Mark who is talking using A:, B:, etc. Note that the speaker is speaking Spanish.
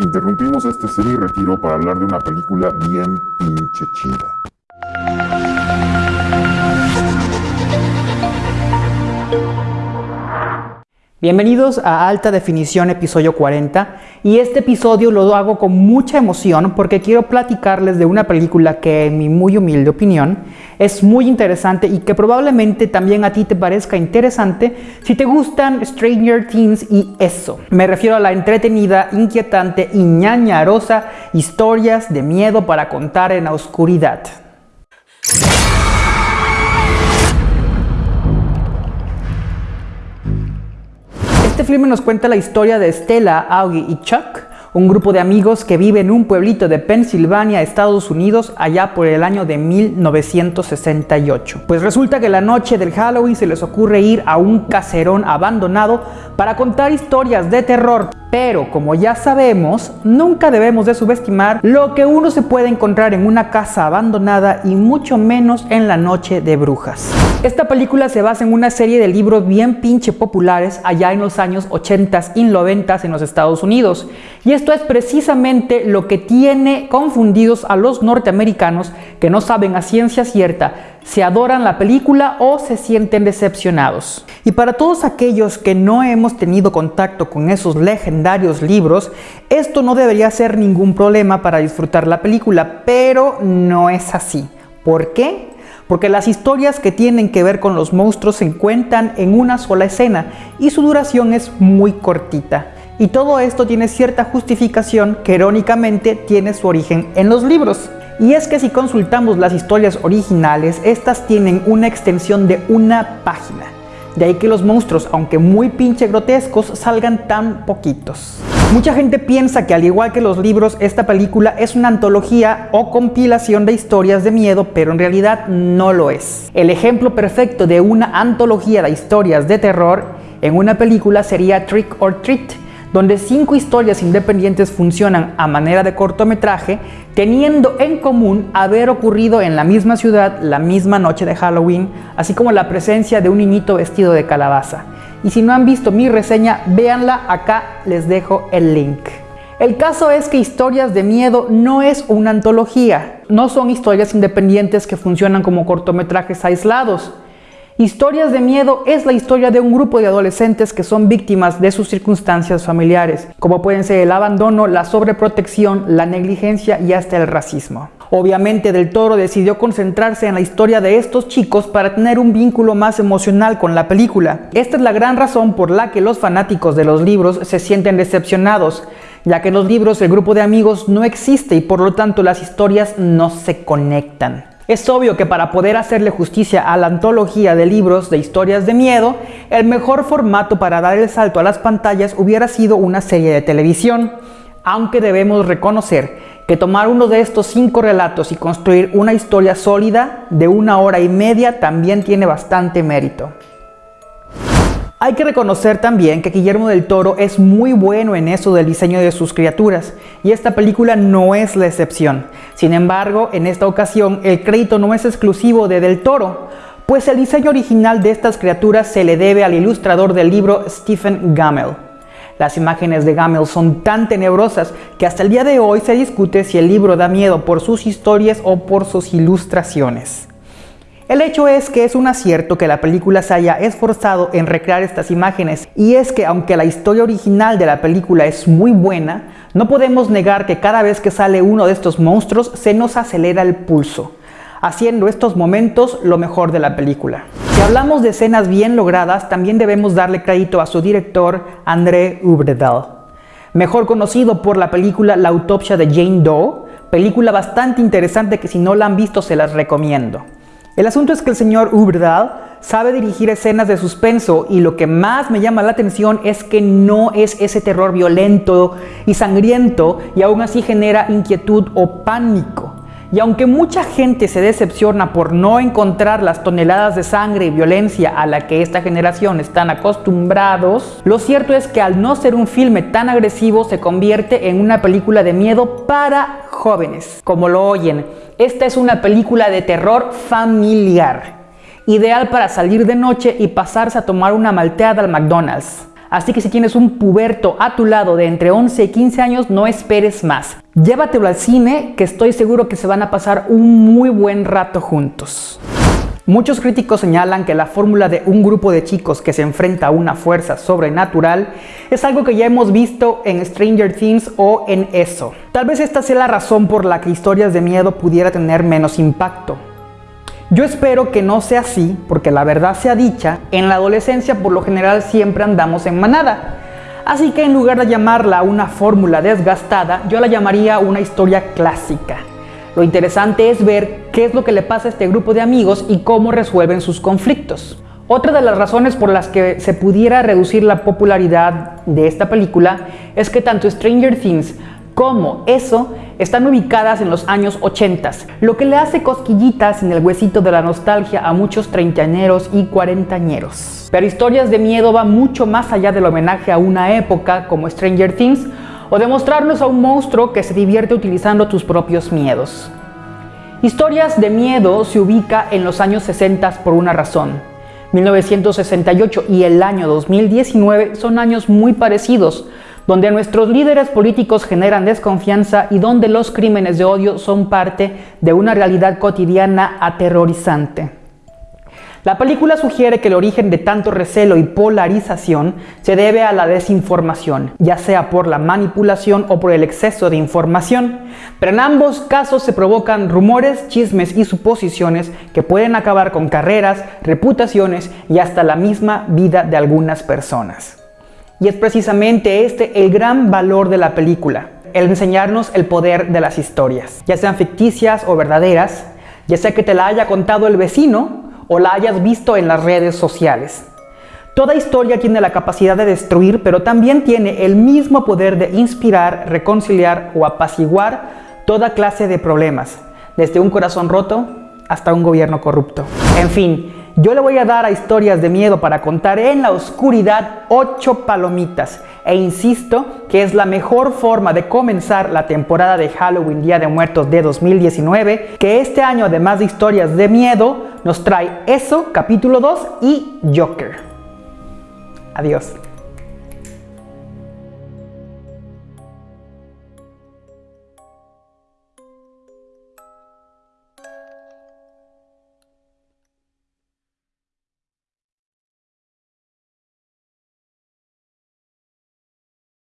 A: Interrumpimos este semi-retiro para hablar de una película bien pinche chida.
B: Bienvenidos a Alta Definición episodio 40 y este episodio lo hago con mucha emoción porque quiero platicarles de una película que en mi muy humilde opinión es muy interesante y que probablemente también a ti te parezca interesante si te gustan Stranger Things y eso. Me refiero a la entretenida, inquietante y ñañarosa historias de miedo para contar en la oscuridad. Filme nos cuenta la historia de Stella, Augie y Chuck, un grupo de amigos que vive en un pueblito de Pensilvania, Estados Unidos, allá por el año de 1968. Pues resulta que la noche del Halloween se les ocurre ir a un caserón abandonado para contar historias de terror. Pero como ya sabemos, nunca debemos de subestimar lo que uno se puede encontrar en una casa abandonada y mucho menos en la noche de brujas. Esta película se basa en una serie de libros bien pinche populares allá en los años 80 y 90 en los Estados Unidos. Y esto es precisamente lo que tiene confundidos a los norteamericanos que no saben a ciencia cierta se adoran la película o se sienten decepcionados. Y para todos aquellos que no hemos tenido contacto con esos legendarios libros, esto no debería ser ningún problema para disfrutar la película, pero no es así. ¿Por qué? Porque las historias que tienen que ver con los monstruos se encuentran en una sola escena y su duración es muy cortita. Y todo esto tiene cierta justificación que irónicamente tiene su origen en los libros. Y es que si consultamos las historias originales, estas tienen una extensión de una página. De ahí que los monstruos, aunque muy pinche grotescos, salgan tan poquitos. Mucha gente piensa que al igual que los libros, esta película es una antología o compilación de historias de miedo, pero en realidad no lo es. El ejemplo perfecto de una antología de historias de terror en una película sería Trick or Treat, donde cinco historias independientes funcionan a manera de cortometraje, teniendo en común haber ocurrido en la misma ciudad la misma noche de Halloween, así como la presencia de un niñito vestido de calabaza. Y si no han visto mi reseña, véanla, acá les dejo el link. El caso es que Historias de Miedo no es una antología, no son historias independientes que funcionan como cortometrajes aislados, Historias de miedo es la historia de un grupo de adolescentes que son víctimas de sus circunstancias familiares, como pueden ser el abandono, la sobreprotección, la negligencia y hasta el racismo. Obviamente Del Toro decidió concentrarse en la historia de estos chicos para tener un vínculo más emocional con la película. Esta es la gran razón por la que los fanáticos de los libros se sienten decepcionados, ya que en los libros el grupo de amigos no existe y por lo tanto las historias no se conectan. Es obvio que para poder hacerle justicia a la antología de libros de historias de miedo, el mejor formato para dar el salto a las pantallas hubiera sido una serie de televisión, aunque debemos reconocer que tomar uno de estos cinco relatos y construir una historia sólida de una hora y media también tiene bastante mérito. Hay que reconocer también que Guillermo del Toro es muy bueno en eso del diseño de sus criaturas, y esta película no es la excepción. Sin embargo, en esta ocasión el crédito no es exclusivo de Del Toro, pues el diseño original de estas criaturas se le debe al ilustrador del libro Stephen Gammel. Las imágenes de Gammel son tan tenebrosas que hasta el día de hoy se discute si el libro da miedo por sus historias o por sus ilustraciones. El hecho es que es un acierto que la película se haya esforzado en recrear estas imágenes y es que aunque la historia original de la película es muy buena, no podemos negar que cada vez que sale uno de estos monstruos se nos acelera el pulso, haciendo estos momentos lo mejor de la película. Si hablamos de escenas bien logradas, también debemos darle crédito a su director André Ubredal, mejor conocido por la película La autopsia de Jane Doe, película bastante interesante que si no la han visto se las recomiendo. El asunto es que el señor Uberdal sabe dirigir escenas de suspenso y lo que más me llama la atención es que no es ese terror violento y sangriento y aún así genera inquietud o pánico. Y aunque mucha gente se decepciona por no encontrar las toneladas de sangre y violencia a la que esta generación están acostumbrados, lo cierto es que al no ser un filme tan agresivo se convierte en una película de miedo para jóvenes. Como lo oyen, esta es una película de terror familiar, ideal para salir de noche y pasarse a tomar una malteada al McDonald's. Así que si tienes un puberto a tu lado de entre 11 y 15 años, no esperes más. Llévatelo al cine, que estoy seguro que se van a pasar un muy buen rato juntos. Muchos críticos señalan que la fórmula de un grupo de chicos que se enfrenta a una fuerza sobrenatural es algo que ya hemos visto en Stranger Things o en eso. Tal vez esta sea la razón por la que historias de miedo pudiera tener menos impacto. Yo espero que no sea así, porque la verdad sea dicha, en la adolescencia por lo general siempre andamos en manada. Así que en lugar de llamarla una fórmula desgastada, yo la llamaría una historia clásica. Lo interesante es ver qué es lo que le pasa a este grupo de amigos y cómo resuelven sus conflictos. Otra de las razones por las que se pudiera reducir la popularidad de esta película es que tanto Stranger Things como eso están ubicadas en los años 80, lo que le hace cosquillitas en el huesito de la nostalgia a muchos treintañeros y cuarentañeros. Pero historias de miedo va mucho más allá del homenaje a una época como Stranger Things o demostrarnos a un monstruo que se divierte utilizando tus propios miedos. Historias de miedo se ubica en los años 60 por una razón. 1968 y el año 2019 son años muy parecidos, donde nuestros líderes políticos generan desconfianza y donde los crímenes de odio son parte de una realidad cotidiana aterrorizante. La película sugiere que el origen de tanto recelo y polarización se debe a la desinformación, ya sea por la manipulación o por el exceso de información, pero en ambos casos se provocan rumores, chismes y suposiciones que pueden acabar con carreras, reputaciones y hasta la misma vida de algunas personas. Y es precisamente este el gran valor de la película, el enseñarnos el poder de las historias, ya sean ficticias o verdaderas, ya sea que te la haya contado el vecino o la hayas visto en las redes sociales. Toda historia tiene la capacidad de destruir, pero también tiene el mismo poder de inspirar, reconciliar o apaciguar toda clase de problemas, desde un corazón roto hasta un gobierno corrupto. En fin, yo le voy a dar a historias de miedo para contar en la oscuridad 8 palomitas e insisto que es la mejor forma de comenzar la temporada de Halloween Día de Muertos de 2019, que este año además de historias de miedo nos trae eso, capítulo 2 y Joker. Adiós.